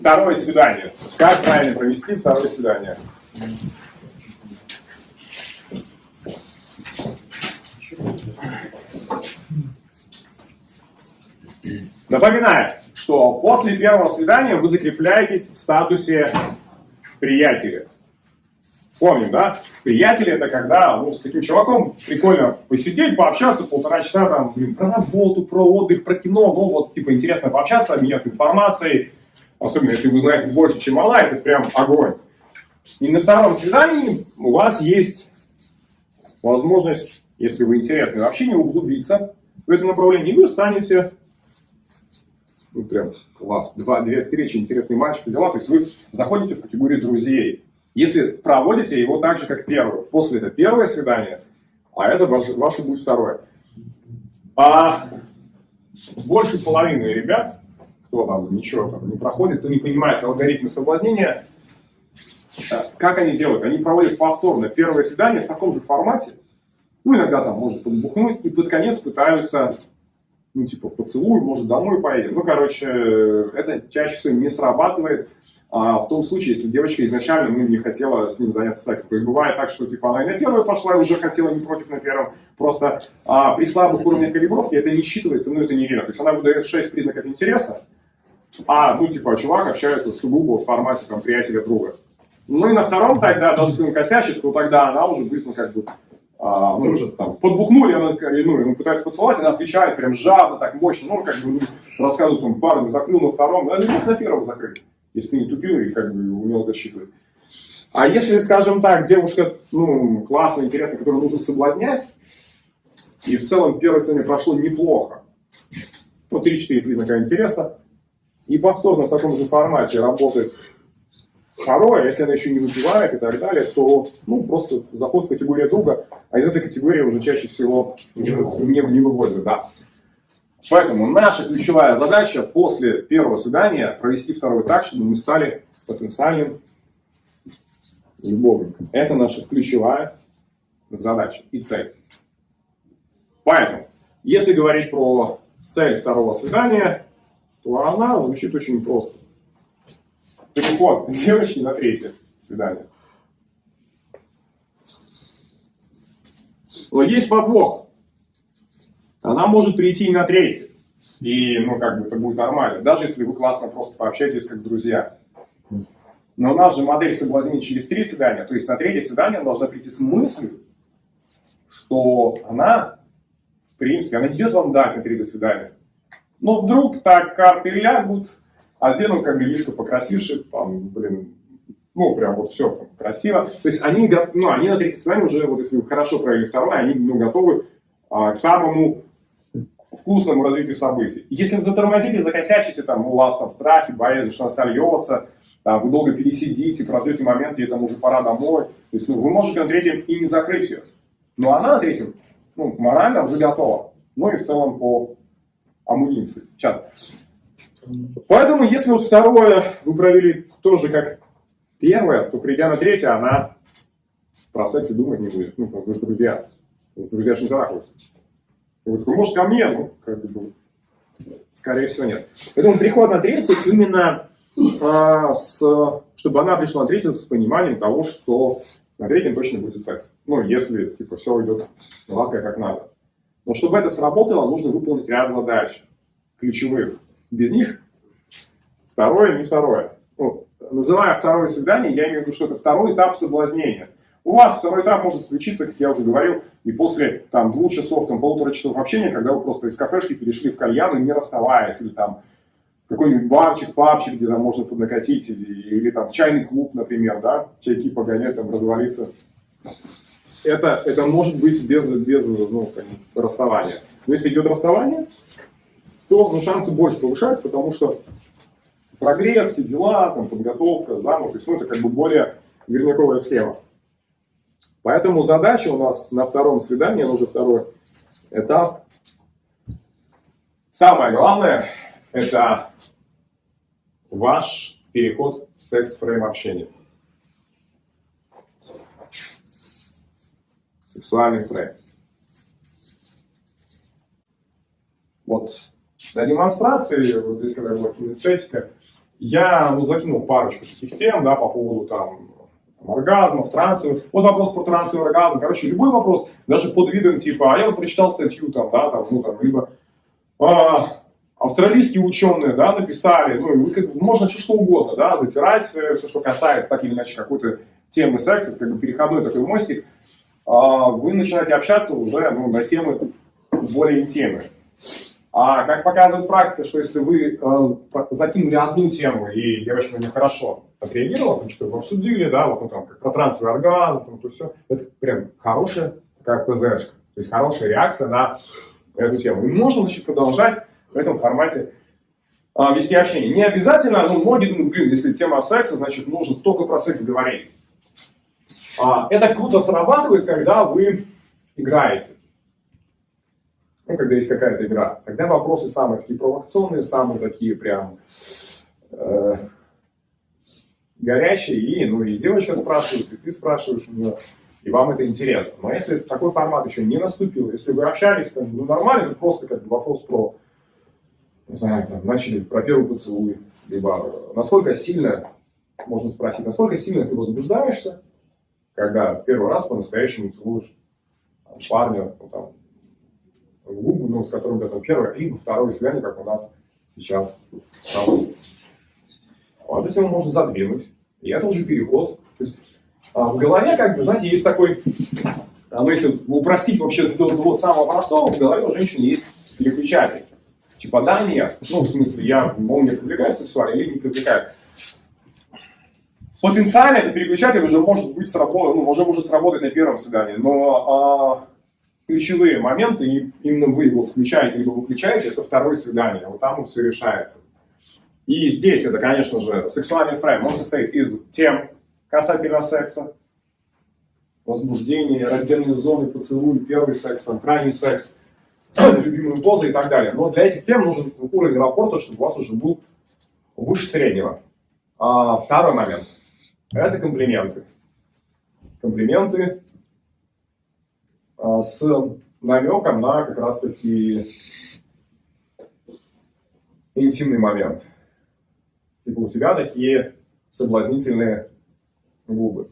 Второе свидание. Как правильно провести второе свидание? Напоминаю, что после первого свидания вы закрепляетесь в статусе приятеля. Помним, да? Приятели это когда ну, с таким чуваком прикольно посидеть, пообщаться полтора часа там, блин, про работу, про отдых, про кино, ну вот типа интересно пообщаться, обменяться информацией, особенно если вы знаете больше, чем она, это прям огонь. И на втором свидании у вас есть возможность, если вы интересны вообще не углубиться в это направление, и вы станете, ну прям класс, два, две встречи, интересный матч, дела, то есть вы заходите в категорию друзей. Если проводите его так же, как первый, после это первое свидание, а это ваше, ваше будет второе. А больше половины ребят, кто там ничего там не проходит, кто не понимает алгоритмы соблазнения, э, как они делают? Они проводят повторно первое свидание в таком же формате, ну, иногда там может подбухнуть, и под конец пытаются, ну, типа, поцелуй, может, домой поедем. Ну, короче, это чаще всего не срабатывает, а в том случае, если девочка изначально ну, не хотела с ним заняться сексом. То есть бывает так, что типа она и на первую пошла, и уже хотела не против на первом. Просто а, при слабых уровнях калибровки это не считывается, ну это не видно. То есть она выдает 6 признаков интереса, а, ну типа чувак общается сугубо в формате там приятеля друга. Ну и на втором тогда, даже если косячит, то тогда она уже будет, ну как бы, а, ну, уже там, подбухнули, она, ну, ему пытается поцеловать, она отвечает прям жадно, так мощно, ну, как бы, ну, рассказывает, там, парень заклюл на втором, а не мог на первом закрыть если не тупил и как бы умел это считывать. А если, скажем так, девушка, ну, классная, интересная, которую нужно соблазнять, и в целом первое свидание прошло неплохо, ну, 3-4 признака интереса, и повторно в таком же формате работает второе, если она еще не выпивает и так далее, то, ну, просто заход в категорию друга, а из этой категории уже чаще всего не, не, не вывозят, да. Поэтому наша ключевая задача после первого свидания провести второй так, чтобы мы стали потенциальным любовником. Это наша ключевая задача и цель. Поэтому, если говорить про цель второго свидания, то она звучит очень просто. Переход девочки на третье свидание. Но есть подвох она может прийти и на третий. И, ну, как бы это будет нормально. Даже если вы классно просто пообщаетесь как друзья. Но у нас же модель соблазнения через три свидания. То есть на третье свидание должна прийти с мыслью, что она, в принципе, она не идет вам дать на третье свидание. Но вдруг так карты лягут, один он как лишка покрасивший, там, блин, ну, прям вот все красиво. То есть они, ну, они на третье свидание уже, вот если вы хорошо провели второе, они ну, готовы а, к самому вкусному развитию событий. Если вы затормозите, закосячите, там, у вас там страхи, боязнь, что она сольется, там, вы долго пересидите, прождете момент, и там уже пора домой. То есть ну, вы можете на третьем и не закрыть ее. Но она на третьем ну, морально уже готова. Ну и в целом по амуниции. Сейчас. Поэтому, если вот второе вы провели тоже как первое, то придя на третье, она про секс и думать не будет. Ну, вы же друзья. Друзья же не трахаются. Вот, ну, может, ко мне, ну, как бы, скорее всего, нет. Поэтому приход на третий именно а, с, чтобы она пришла на третий с пониманием того, что на третьем точно будет секс. Ну, если, типа, все идет гладко, как надо. Но чтобы это сработало, нужно выполнить ряд задач ключевых. Без них второе, не второе. Ну, называя второе свидание, я имею в виду, что это второй этап соблазнения. У вас второй этап может случиться, как я уже говорил, и после там, двух часов, там, полутора часов общения, когда вы просто из кафешки перешли в кальян, не расставаясь, или там какой-нибудь барчик, папчик, где там можно поднакатить, или, или там чайный клуб, например, да, чайки погонять, там, развалиться. Это, это может быть без, без ну, расставания. Но если идет расставание, то ну, шансы больше повышаются, потому что прогрев, все дела, там, подготовка, замок, то есть ну, это как бы более верняковая схема. Поэтому задача у нас на втором свидании, ну уже второй этап. Самое главное, это ваш переход в секс-фрейм общения. Сексуальный фрейм. Вот. Для демонстрации, вот здесь когда была кинестетика, я ну, закинул парочку таких тем, да, по поводу там оргазмов, трансовых. Вот вопрос про трансовый оргазм. Короче, любой вопрос, даже под видом типа, а я вот прочитал статью там, да, там, ну там, либо а, австралийские ученые, да, написали, ну, вы, как, можно все что угодно, да, затирать все, что касается так или иначе какой-то темы секса, как бы переходной такой мостик, вы начинаете общаться уже ну, на темы более интимные. А как показывает практика, что если вы э, закинули одну тему, и девочка на хорошо отреагировала, там что-то обсудили, да, вот ну, там, как про трансовый оргазм, там, то все, это прям хорошая такая ПЗшка, то есть хорошая реакция на эту тему. И можно, значит, продолжать в этом формате а, вести общение. Не обязательно, но многие думают, блин, если тема секса, значит, нужно только про секс говорить. А, это круто срабатывает, когда вы играете. Ну, когда есть какая-то игра, тогда вопросы самые такие провокационные, самые такие прям э, горячие, и, ну, и девочка спрашивает, и ты спрашиваешь у нее, и вам это интересно. Но если такой формат еще не наступил, если вы общались, там, ну, нормально, это просто как бы вопрос про, не знаю, там, начали про первый поцелуй, либо насколько сильно, можно спросить, насколько сильно ты возбуждаешься, когда первый раз по-настоящему целуешь парня, ну, там, в губы, ну, с которым это первое, либо второе свидание, как у нас сейчас проводит. Вот этим можно задвинуть. И это уже переход. То есть, а, в голове, как бы, знаете, есть такой, а, ну, если упростить вообще до, до вот самого простого, в голове у женщины есть переключатель. Типа, да, нет. Ну, в смысле, я, он меня привлекает сексуально или не привлекает. Потенциально этот переключатель уже может быть сработан, ну, уже может сработать на первом свидании, но а, ключевые моменты, именно вы его включаете, либо выключаете, это второе свидание, вот там все решается. И здесь это, конечно же, сексуальный фрейм, он состоит из тем касательно секса, возбуждения, раздельные зоны, поцелуй, первый секс, там, крайний секс, любимые позы и так далее. Но для этих тем нужен уровень рапорта, чтобы у вас уже был выше среднего. А второй момент – это комплименты. Комплименты а, с намеком на как раз-таки интимный момент. Типа у тебя такие соблазнительные губы.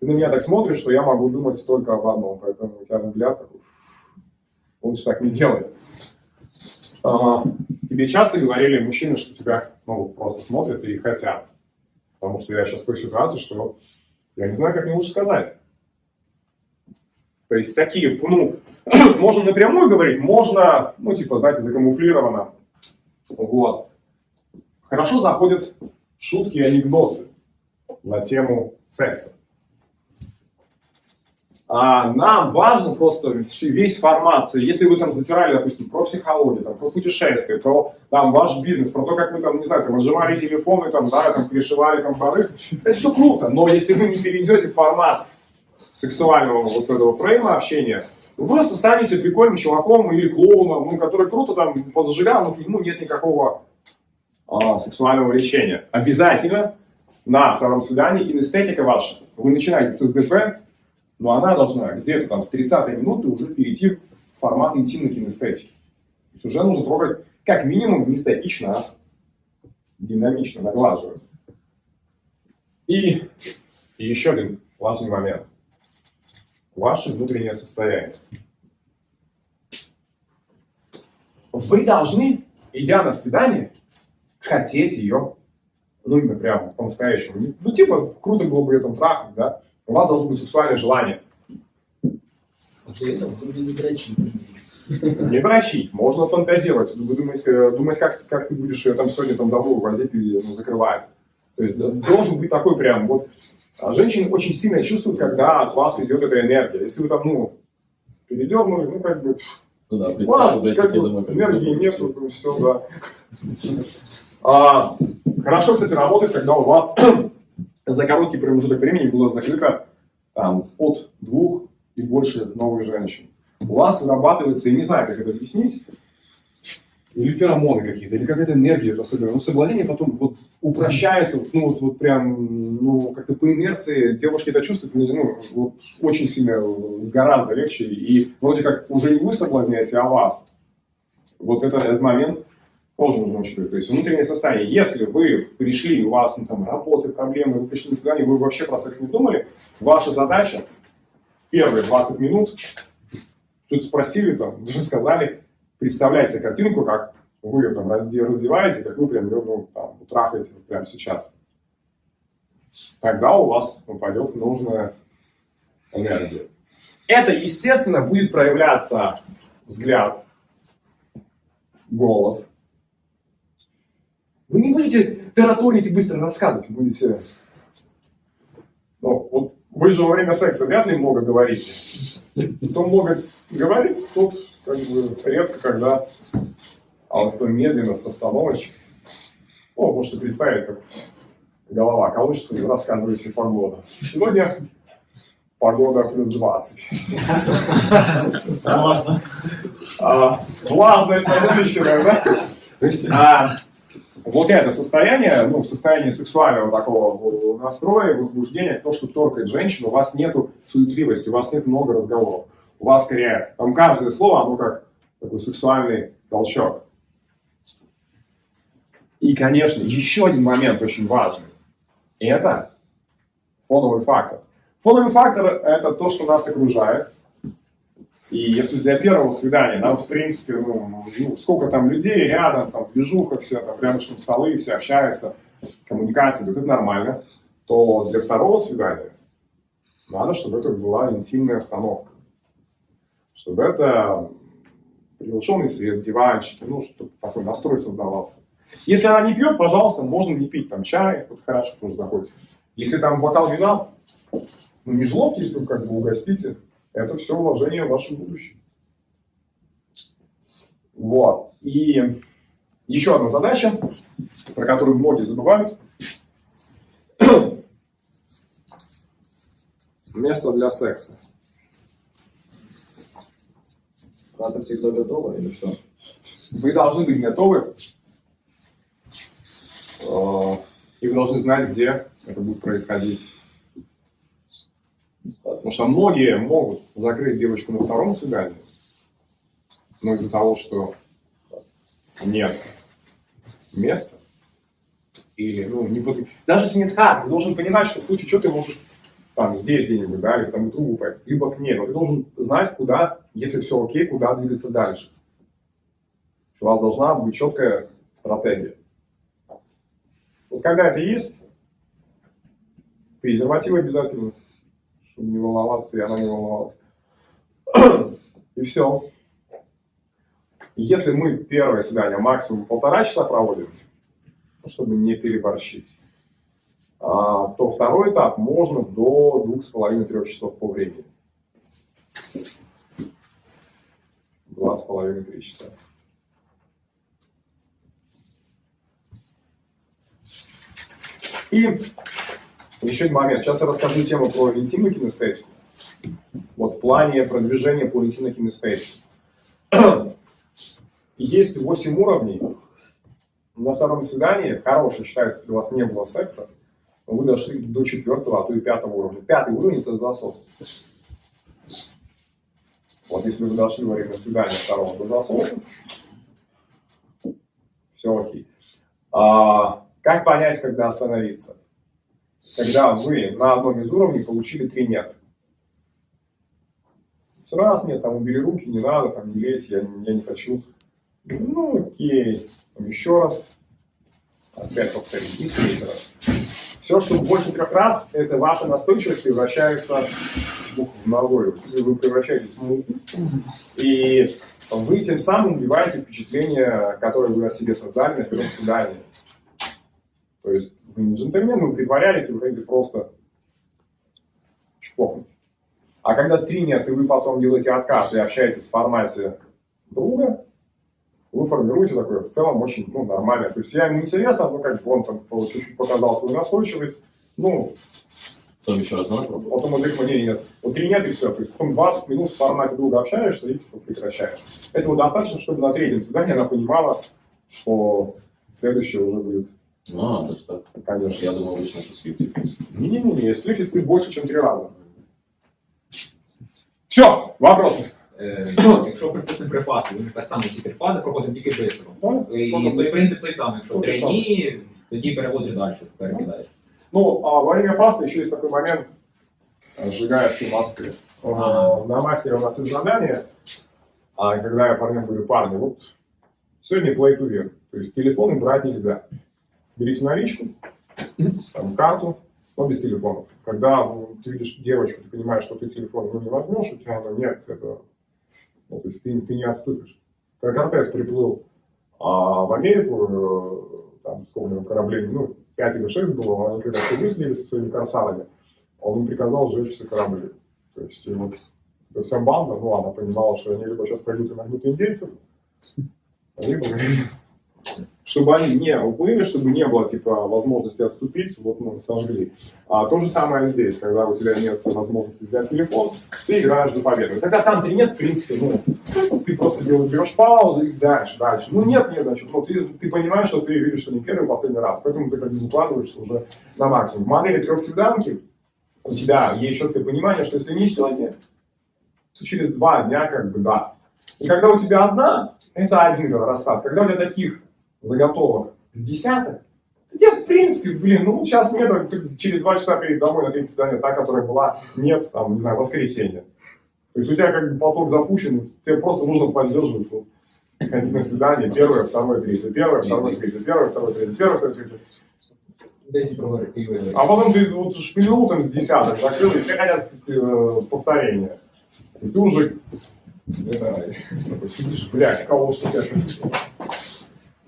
Ты на меня так смотришь, что я могу думать только об одном, поэтому у тебя взгляд такой, лучше так не делай. А, тебе часто говорили мужчины, что тебя ну, просто смотрят и хотят. Потому что я сейчас в той ситуации, что я не знаю, как мне лучше сказать. То есть такие, ну, можно напрямую говорить, можно, ну, типа, знаете, закамуфлировано. Вот. Хорошо заходят шутки и анекдоты на тему секса. А нам важно просто весь формат, если вы там затирали, допустим, про психологию, там, про путешествия, про там, ваш бизнес, про то, как вы там, не знаю, там, отжимали телефоны, там, да, там, пришивали там поры, это все круто, но если вы не перейдете в формат сексуального вот этого фрейма общения, вы просто станете прикольным чуваком или клоуном, ну, который круто там позажигал, но к нему нет никакого а, сексуального влечения. Обязательно на втором свидании кинестетика ваша. Вы начинаете с СДП, но она должна где-то там с 30 минуты уже перейти в формат интимной кинестетики. То есть уже нужно трогать как минимум не статично, а динамично, наглаживать. И, и еще один важный момент ваше внутреннее состояние. Вы должны, идя на свидание, хотеть ее, ну, именно прям по-настоящему. Ну, типа, круто было бы ее там трахать, да? У вас должно быть сексуальное желание. не дрочить. Не дрочить, можно фантазировать. Вы думаете, э, думать, как, как ты будешь ее там сегодня там домой увозить или ну, закрывать. То есть должен быть такой прям вот а женщины очень сильно чувствуют, когда от вас идет эта энергия. Если вы там, ну, передернули, ну, как бы, ну, да, у вас как бы, энергии нет, ну, все, да. А, хорошо, кстати, работает, когда у вас за короткий промежуток времени было закрыто там, от двух и больше новых женщин. У вас вырабатывается, я не знаю, как это объяснить, или феромоны какие-то, или какая-то энергия особенно. Ну, соблазнение потом вот упрощается, ну, вот, вот прям, ну, как-то по инерции девушки это чувствуют, ну, вот очень сильно, гораздо легче, и вроде как уже не вы соблазняете, а вас. Вот это, этот момент тоже нужно учитывать. То есть внутреннее состояние. Если вы пришли, у вас ну, там работы, проблемы, вы пришли на свидание, вы вообще про секс не думали, ваша задача первые 20 минут что-то спросили, там, даже сказали, представляйте картинку, как вы ее там раздеваете, как вы прям ее ну, трахаете прямо сейчас. Тогда у вас упадет нужная энергия. Это, естественно, будет проявляться взгляд, голос. Вы не будете тараторить и быстро рассказывать, будете... Ну, вот вы же во время секса вряд ли много говорите. Кто много говорит, тот как бы редко когда... А вот кто медленно, с расстановочкой, ну, можете представить, как голова колышется и рассказываете погоду. Сегодня погода плюс 20. А, влажность насыщенная, да? Вот это состояние, ну, состояние сексуального такого настроя, возбуждения, то, что торкает женщину, у вас нету суетливости, у вас нет много разговоров. У вас скорее, там каждое слово, оно как такой сексуальный толчок. И, конечно, еще один момент очень важный. Это фоновый фактор. Фоновый фактор – это то, что нас окружает. И если для первого свидания, да, в принципе, ну, ну, сколько там людей рядом, там, движуха все, там, рядышком столы, все общаются, коммуникация, то это нормально, то для второго свидания надо, чтобы это была интимная обстановка. Чтобы это приглушенный свет, диванчики, ну, чтобы такой настрой создавался. Если она не пьет, пожалуйста, можно не пить там чай, вот хорошо тоже заходит. Если там бокал вина, ну не жлоб, если вы как бы угостите, это все вложение в ваше будущее. Вот. И еще одна задача, про которую многие забывают. Место для секса. Надо всегда готово или что? Вы должны быть готовы. Э, и вы должны знать, где это будет происходить. Потому что многие могут закрыть девочку на втором свидании, но из-за того, что нет места, или, ну, не под... даже если нет хат, ты должен понимать, что в случае чего ты можешь там здесь где-нибудь, да, или там другу пойти, либо к ней, но ты должен знать, куда, если все окей, куда двигаться дальше. У вас должна быть четкая стратегия. Вот когда это есть, презерватив обязательно, чтобы не волноваться, и она не волновалась. И все. Если мы первое свидание максимум полтора часа проводим, ну, чтобы не переборщить, а, то второй этап можно до двух с половиной-трех часов по времени. Два с половиной-три часа. И еще один момент. Сейчас я расскажу тему про интимную кинестетику. Вот в плане продвижения по интимной кинестетике. Есть 8 уровней. На втором свидании, хорошее считается, если у вас не было секса, вы дошли до четвертого, а то и пятого уровня. Пятый уровень – это засос. Вот если вы дошли во время свидания второго до засоса, все окей. А, как понять, когда остановиться? Когда вы на одном из уровней получили три нет. Раз нет, там убери руки, не надо, там не лезь, я, я не хочу. Ну окей, там еще раз. Опять повторить, и третий раз. Все, что больше трех раз, это ваша настойчивость превращается в назойливость. Вы превращаетесь в муку. И вы тем самым убиваете впечатление, которое вы о себе создали на первом свидании. То есть вы не джентльмен, вы притворялись, и вы хотите просто чпокнуть. А когда три нет, и вы потом делаете откат и общаетесь в формате друга, вы формируете такое в целом очень ну, нормальное. То есть я ему интересно, ну как бы он там чуть-чуть показал свою настойчивость, ну... Потом еще раз надо пробовать? Потом он говорит, мне нет. Вот три нет и все. То есть потом 20 минут в формате друга общаешься и типа, прекращаешь. Этого достаточно, чтобы на третьем свидании она понимала, что следующее уже будет. А, даже так? Конечно. Я думал, обычно это слив. Не-не-не, слив и больше, чем три раза. Все, вопросы? Е, якщо, припустимо, при фасту, він так само всі три фази проходить тільки швидко. Да? І Можна той принцип той самий, якщо Той три самий. дні, тоді переводиш далі, перекидаєш. Ну, а во время фаста еще есть такой момент, э, сжигая все мосты. Э, На мастере у нас есть задание, а когда я парням говорю, парни, вот сегодня play to win. То есть телефоны брать нельзя. Берите наличку, там, карту, но без телефонов. Когда ты видишь девочку, ты понимаешь, что ты телефон ну, не возьмешь, у тебя ну, нет, это, ну, то есть ты, ты не отступишь. Когда Кортес приплыл а, в Америку, э, там, сколько кораблей, ну, 5 или 6 было, они когда выследили со своими корсарами, он им приказал сжечь все корабли. То есть, и вот эта вся банда, ну, она понимала, что они либо сейчас пойдут и нагнут индейцев, либо чтобы они не уплыли, чтобы не было, типа, возможности отступить, вот, ну, сожгли. А то же самое здесь, когда у тебя нет возможности взять телефон, ты играешь до победы. Когда там ты нет, в принципе, ну, ты просто берешь паузу и дальше, дальше. Ну, нет, нет, значит, ну, ты, ты понимаешь, что ты видишь, что не первый, последний раз, поэтому ты как бы выкладываешься уже на максимум. В модели трехсвиданки у тебя есть четкое понимание, что если не сегодня, то через два дня, как бы, да. И когда у тебя одна, это один расклад. Когда у тебя таких заготовок с десяток, то тебе, в принципе, блин, ну, сейчас нет, через два часа перед домой на третье свидание, та, которая была, нет, там, не знаю, воскресенье. То есть у тебя как бы поток запущен, тебе просто нужно поддерживать ну, ходить на свидание, первое, второе, третье, первое, второе, третье, первое, второе, третье, первое, второе, третье. А потом ты вот шпилю там с десяток закрыл, и все хотят э, повторения. И ты уже это, сидишь, блядь, кого что я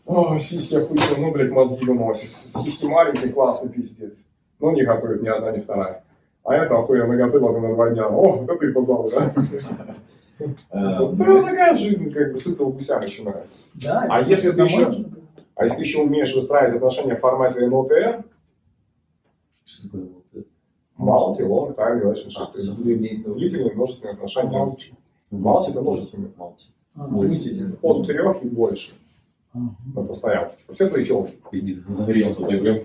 О, сиськи охуенно, ну, блядь, мозги выносит. Сиськи маленькие, классный пиздец. Но не готовит ни одна, ни вторая. А это охуенно готовила на два дня. О, вот это и позвал, да? Да, такая жизнь, как бы, сытого гуся начинается. Да, А если ты еще-. А если еще умеешь выстраивать отношения в формате НЛТР, Что такое это? multi, long time relationship. А, длительные множественные отношения. Молча. Малти это множественные. Мультики. От трех и больше Типа, Все твои телки. Ты не загорелся, ты прям.